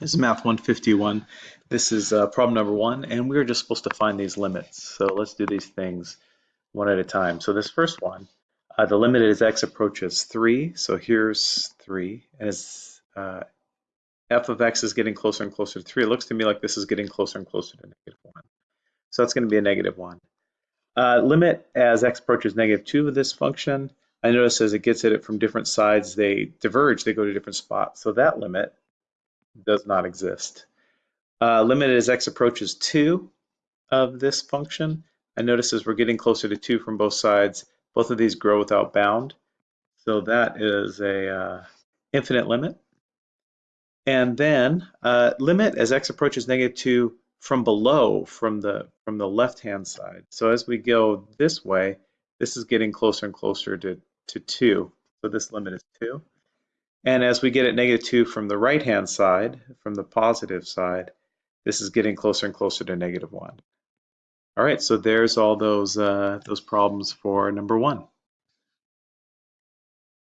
This is Math 151. This is uh, problem number one, and we're just supposed to find these limits. So let's do these things one at a time. So this first one, uh, the limit as x approaches 3. So here's 3. And As uh, f of x is getting closer and closer to 3, it looks to me like this is getting closer and closer to negative 1. So that's going to be a negative 1. Uh, limit as x approaches negative 2 of this function, I notice as it gets at it from different sides, they diverge, they go to different spots. So that limit does not exist. Uh, limit as x approaches 2 of this function. I notice as we're getting closer to 2 from both sides, both of these grow without bound. So that is a uh, infinite limit. And then uh, limit as x approaches negative 2 from below, from the, from the left-hand side. So as we go this way, this is getting closer and closer to, to 2. So this limit is 2. And as we get at negative 2 from the right-hand side, from the positive side, this is getting closer and closer to negative 1. All right, so there's all those, uh, those problems for number one.